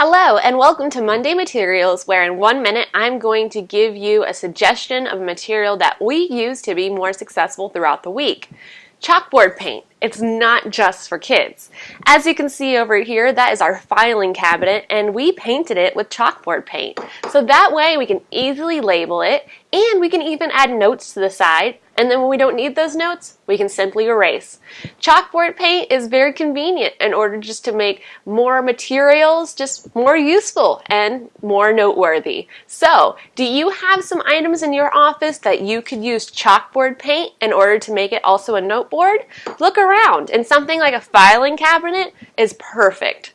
Hello and welcome to Monday Materials where in one minute I'm going to give you a suggestion of a material that we use to be more successful throughout the week. Chalkboard paint. It's not just for kids. As you can see over here, that is our filing cabinet and we painted it with chalkboard paint. So that way we can easily label it and we can even add notes to the side and then when we don't need those notes, we can simply erase. Chalkboard paint is very convenient in order just to make more materials just more useful and more noteworthy. So, do you have some items in your office that you could use chalkboard paint in order to make it also a noteboard? Look around and something like a filing cabinet is perfect.